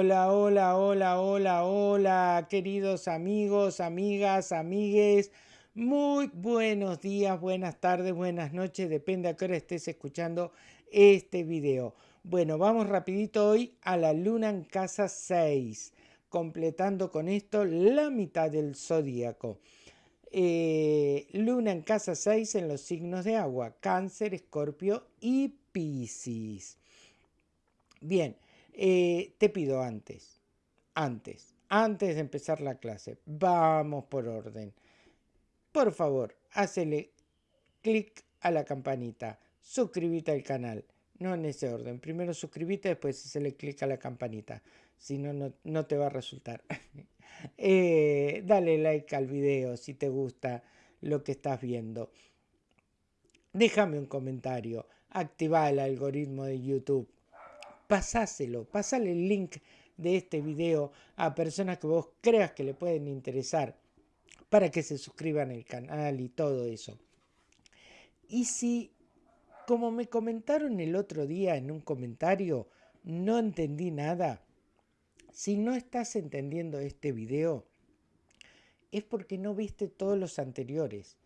Hola, hola, hola, hola, hola, queridos amigos, amigas, amigues. Muy buenos días, buenas tardes, buenas noches, depende a qué hora estés escuchando este video. Bueno, vamos rapidito hoy a la luna en casa 6, completando con esto la mitad del zodíaco. Eh, luna en casa 6 en los signos de agua, cáncer, escorpio y piscis. Bien, eh, te pido antes, antes, antes de empezar la clase, vamos por orden. Por favor, hazle clic a la campanita, suscríbete al canal, no en ese orden. Primero suscríbete, después hazle clic a la campanita, si no, no te va a resultar. Eh, dale like al video si te gusta lo que estás viendo. Déjame un comentario, activa el algoritmo de YouTube pasáselo, pasale el link de este video a personas que vos creas que le pueden interesar para que se suscriban al canal y todo eso. Y si, como me comentaron el otro día en un comentario, no entendí nada, si no estás entendiendo este video, es porque no viste todos los anteriores.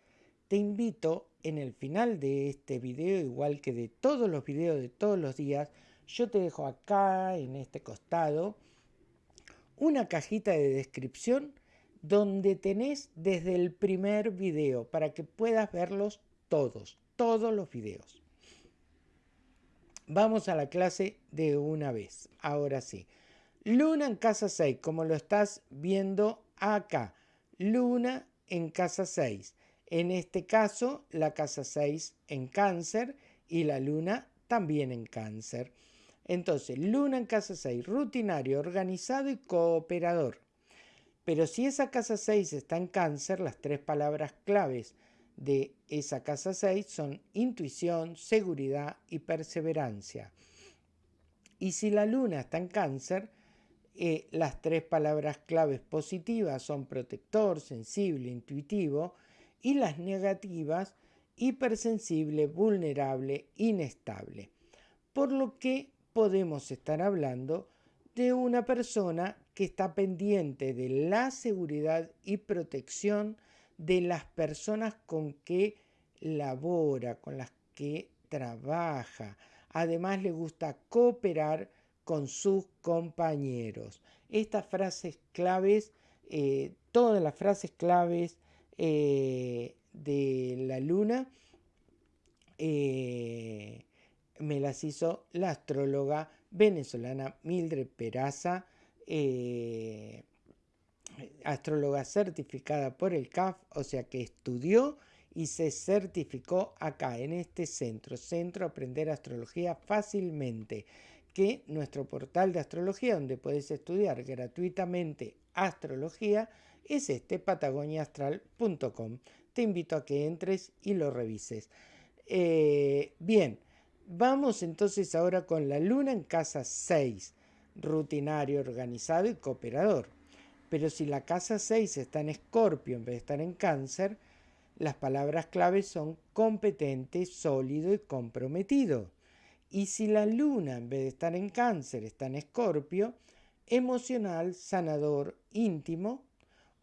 Te invito en el final de este video, igual que de todos los videos de todos los días, yo te dejo acá, en este costado, una cajita de descripción donde tenés desde el primer video para que puedas verlos todos, todos los videos. Vamos a la clase de una vez, ahora sí. Luna en casa 6, como lo estás viendo acá. Luna en casa 6. En este caso, la casa 6 en cáncer y la luna también en cáncer. Entonces, luna en casa 6, rutinario, organizado y cooperador. Pero si esa casa 6 está en cáncer, las tres palabras claves de esa casa 6 son intuición, seguridad y perseverancia. Y si la luna está en cáncer, eh, las tres palabras claves positivas son protector, sensible, intuitivo, y las negativas, hipersensible, vulnerable, inestable. Por lo que podemos estar hablando de una persona que está pendiente de la seguridad y protección de las personas con que labora, con las que trabaja. Además le gusta cooperar con sus compañeros. Estas frases claves, eh, todas las frases claves eh, de la luna, eh, me las hizo la astróloga venezolana Mildred Peraza, eh, astróloga certificada por el CAF, o sea que estudió y se certificó acá en este centro, Centro Aprender Astrología Fácilmente, que nuestro portal de astrología donde puedes estudiar gratuitamente astrología es este patagoniaastral.com. Te invito a que entres y lo revises. Eh, bien, Vamos entonces ahora con la luna en casa 6, rutinario, organizado y cooperador. Pero si la casa 6 está en escorpio en vez de estar en cáncer, las palabras claves son competente, sólido y comprometido. Y si la luna en vez de estar en cáncer está en escorpio, emocional, sanador, íntimo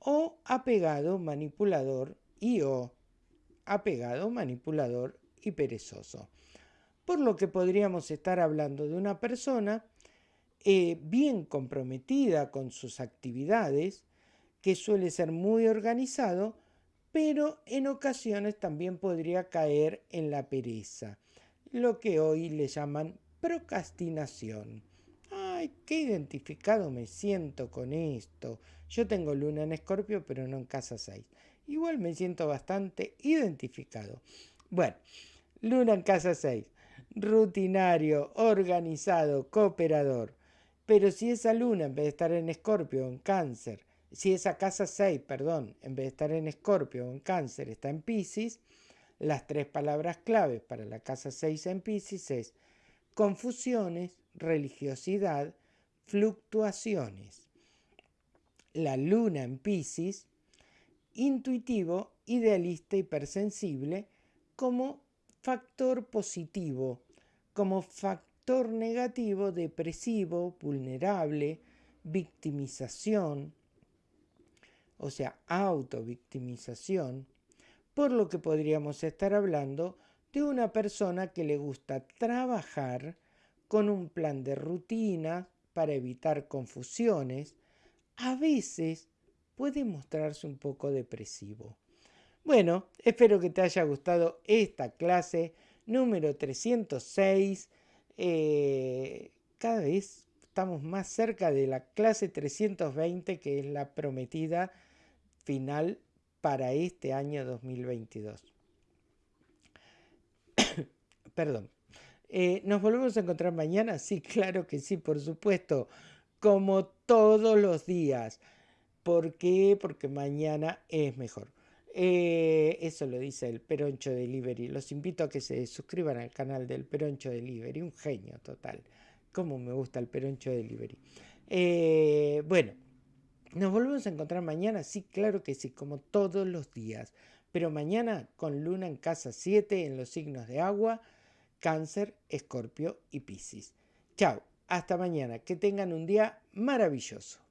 o apegado, manipulador y o apegado, manipulador y perezoso por lo que podríamos estar hablando de una persona eh, bien comprometida con sus actividades, que suele ser muy organizado, pero en ocasiones también podría caer en la pereza, lo que hoy le llaman procrastinación. Ay, qué identificado me siento con esto. Yo tengo luna en escorpio, pero no en casa 6. Igual me siento bastante identificado. Bueno, luna en casa 6 rutinario, organizado, cooperador. Pero si esa luna, en vez de estar en escorpio o en cáncer, si esa casa 6, perdón, en vez de estar en escorpio o en cáncer, está en piscis, las tres palabras claves para la casa 6 en piscis es confusiones, religiosidad, fluctuaciones. La luna en piscis, intuitivo, idealista, hipersensible, como factor positivo, como factor negativo, depresivo, vulnerable, victimización, o sea, autovictimización, por lo que podríamos estar hablando de una persona que le gusta trabajar con un plan de rutina para evitar confusiones, a veces puede mostrarse un poco depresivo. Bueno, espero que te haya gustado esta clase número 306. Eh, cada vez estamos más cerca de la clase 320, que es la prometida final para este año 2022. Perdón. Eh, ¿Nos volvemos a encontrar mañana? Sí, claro que sí, por supuesto. Como todos los días. ¿Por qué? Porque mañana es mejor. Eh, eso lo dice el Peroncho Delivery. Los invito a que se suscriban al canal del Peroncho Delivery. Un genio total. Cómo me gusta el Peroncho Delivery. Eh, bueno, ¿nos volvemos a encontrar mañana? Sí, claro que sí, como todos los días. Pero mañana con luna en casa 7 en los signos de agua, cáncer, escorpio y piscis. Chao, hasta mañana. Que tengan un día maravilloso.